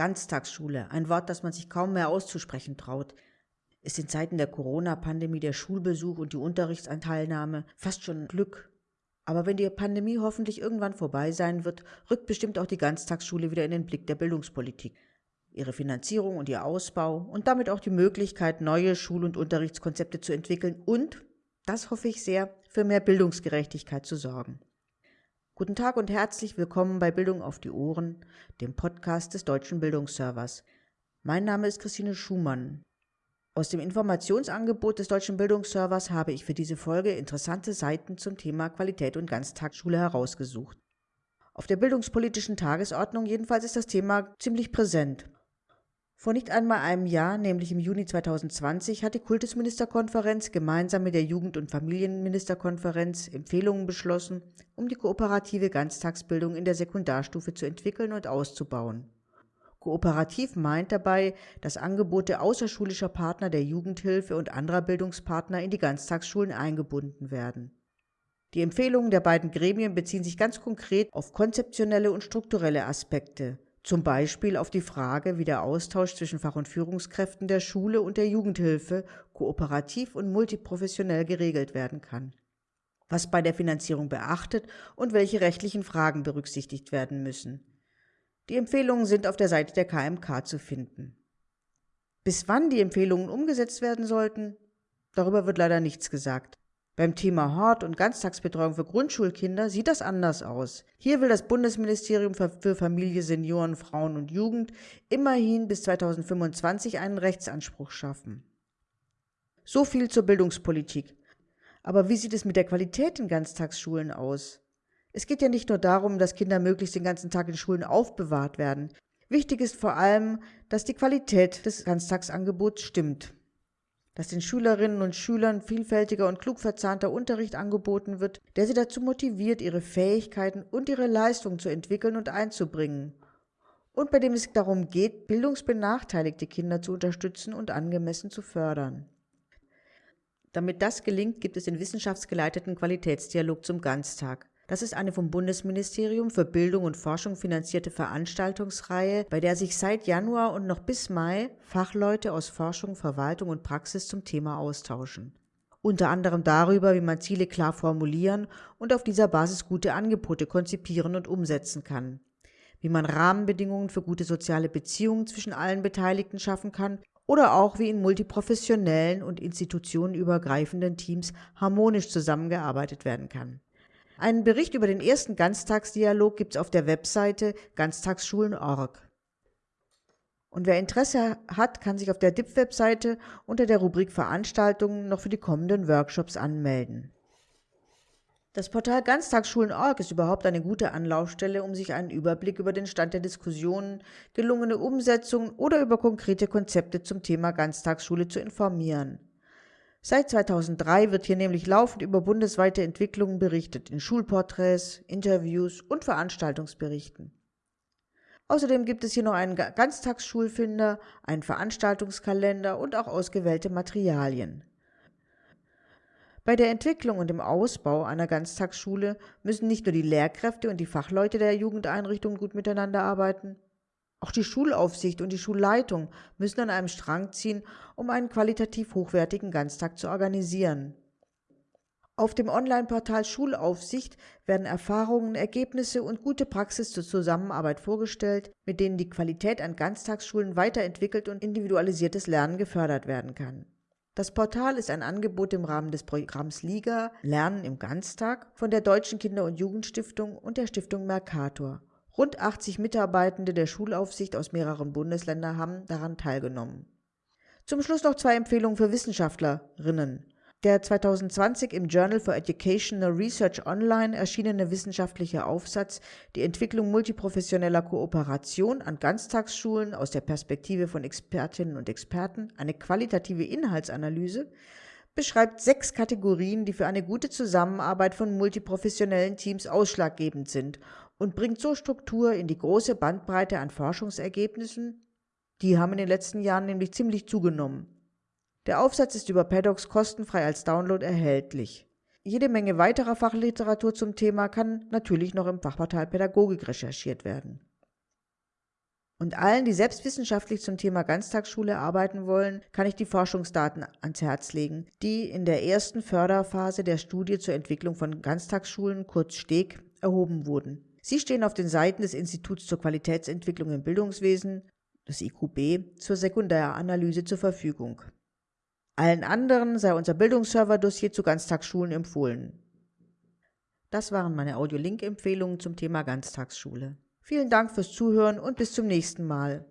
Ganztagsschule, ein Wort, das man sich kaum mehr auszusprechen traut, ist in Zeiten der Corona-Pandemie der Schulbesuch und die Unterrichtsanteilnahme fast schon Glück. Aber wenn die Pandemie hoffentlich irgendwann vorbei sein wird, rückt bestimmt auch die Ganztagsschule wieder in den Blick der Bildungspolitik. Ihre Finanzierung und ihr Ausbau und damit auch die Möglichkeit, neue Schul- und Unterrichtskonzepte zu entwickeln und, das hoffe ich sehr, für mehr Bildungsgerechtigkeit zu sorgen. Guten Tag und herzlich willkommen bei Bildung auf die Ohren, dem Podcast des Deutschen Bildungsservers. Mein Name ist Christine Schumann. Aus dem Informationsangebot des Deutschen Bildungsservers habe ich für diese Folge interessante Seiten zum Thema Qualität und Ganztagsschule herausgesucht. Auf der bildungspolitischen Tagesordnung jedenfalls ist das Thema ziemlich präsent. Vor nicht einmal einem Jahr, nämlich im Juni 2020, hat die Kultusministerkonferenz gemeinsam mit der Jugend- und Familienministerkonferenz Empfehlungen beschlossen, um die kooperative Ganztagsbildung in der Sekundarstufe zu entwickeln und auszubauen. Kooperativ meint dabei, dass Angebote außerschulischer Partner der Jugendhilfe und anderer Bildungspartner in die Ganztagsschulen eingebunden werden. Die Empfehlungen der beiden Gremien beziehen sich ganz konkret auf konzeptionelle und strukturelle Aspekte, zum Beispiel auf die Frage, wie der Austausch zwischen Fach- und Führungskräften der Schule und der Jugendhilfe kooperativ und multiprofessionell geregelt werden kann. Was bei der Finanzierung beachtet und welche rechtlichen Fragen berücksichtigt werden müssen. Die Empfehlungen sind auf der Seite der KMK zu finden. Bis wann die Empfehlungen umgesetzt werden sollten, darüber wird leider nichts gesagt. Beim Thema Hort- und Ganztagsbetreuung für Grundschulkinder sieht das anders aus. Hier will das Bundesministerium für Familie, Senioren, Frauen und Jugend immerhin bis 2025 einen Rechtsanspruch schaffen. So viel zur Bildungspolitik. Aber wie sieht es mit der Qualität in Ganztagsschulen aus? Es geht ja nicht nur darum, dass Kinder möglichst den ganzen Tag in Schulen aufbewahrt werden. Wichtig ist vor allem, dass die Qualität des Ganztagsangebots stimmt dass den Schülerinnen und Schülern vielfältiger und klug verzahnter Unterricht angeboten wird, der sie dazu motiviert, ihre Fähigkeiten und ihre Leistung zu entwickeln und einzubringen. Und bei dem es darum geht, bildungsbenachteiligte Kinder zu unterstützen und angemessen zu fördern. Damit das gelingt, gibt es den wissenschaftsgeleiteten Qualitätsdialog zum Ganztag. Das ist eine vom Bundesministerium für Bildung und Forschung finanzierte Veranstaltungsreihe, bei der sich seit Januar und noch bis Mai Fachleute aus Forschung, Verwaltung und Praxis zum Thema austauschen. Unter anderem darüber, wie man Ziele klar formulieren und auf dieser Basis gute Angebote konzipieren und umsetzen kann. Wie man Rahmenbedingungen für gute soziale Beziehungen zwischen allen Beteiligten schaffen kann oder auch wie in multiprofessionellen und institutionenübergreifenden Teams harmonisch zusammengearbeitet werden kann. Einen Bericht über den ersten Ganztagsdialog gibt es auf der Webseite ganztagsschulen.org. Und wer Interesse hat, kann sich auf der DIP-Webseite unter der Rubrik Veranstaltungen noch für die kommenden Workshops anmelden. Das Portal Ganztagsschulen.org ist überhaupt eine gute Anlaufstelle, um sich einen Überblick über den Stand der Diskussionen, gelungene Umsetzungen oder über konkrete Konzepte zum Thema Ganztagsschule zu informieren. Seit 2003 wird hier nämlich laufend über bundesweite Entwicklungen berichtet, in Schulporträts, Interviews und Veranstaltungsberichten. Außerdem gibt es hier noch einen Ganztagsschulfinder, einen Veranstaltungskalender und auch ausgewählte Materialien. Bei der Entwicklung und dem Ausbau einer Ganztagsschule müssen nicht nur die Lehrkräfte und die Fachleute der Jugendeinrichtungen gut miteinander arbeiten, auch die Schulaufsicht und die Schulleitung müssen an einem Strang ziehen, um einen qualitativ hochwertigen Ganztag zu organisieren. Auf dem Online-Portal Schulaufsicht werden Erfahrungen, Ergebnisse und gute Praxis zur Zusammenarbeit vorgestellt, mit denen die Qualität an Ganztagsschulen weiterentwickelt und individualisiertes Lernen gefördert werden kann. Das Portal ist ein Angebot im Rahmen des Programms Liga Lernen im Ganztag von der Deutschen Kinder- und Jugendstiftung und der Stiftung Mercator. Rund 80 Mitarbeitende der Schulaufsicht aus mehreren Bundesländern haben daran teilgenommen. Zum Schluss noch zwei Empfehlungen für Wissenschaftlerinnen. Der 2020 im Journal for Educational Research Online erschienene wissenschaftliche Aufsatz Die Entwicklung multiprofessioneller Kooperation an Ganztagsschulen aus der Perspektive von Expertinnen und Experten, eine qualitative Inhaltsanalyse, beschreibt sechs Kategorien, die für eine gute Zusammenarbeit von multiprofessionellen Teams ausschlaggebend sind und bringt so Struktur in die große Bandbreite an Forschungsergebnissen. Die haben in den letzten Jahren nämlich ziemlich zugenommen. Der Aufsatz ist über Paddocks kostenfrei als Download erhältlich. Jede Menge weiterer Fachliteratur zum Thema kann natürlich noch im Fachportal Pädagogik recherchiert werden. Und allen, die selbstwissenschaftlich zum Thema Ganztagsschule arbeiten wollen, kann ich die Forschungsdaten ans Herz legen, die in der ersten Förderphase der Studie zur Entwicklung von Ganztagsschulen, kurz STEG, erhoben wurden. Sie stehen auf den Seiten des Instituts zur Qualitätsentwicklung im Bildungswesen, des IQB, zur Sekundäranalyse zur Verfügung. Allen anderen sei unser Bildungsserver-Dossier zu Ganztagsschulen empfohlen. Das waren meine Audio-Link-Empfehlungen zum Thema Ganztagsschule. Vielen Dank fürs Zuhören und bis zum nächsten Mal.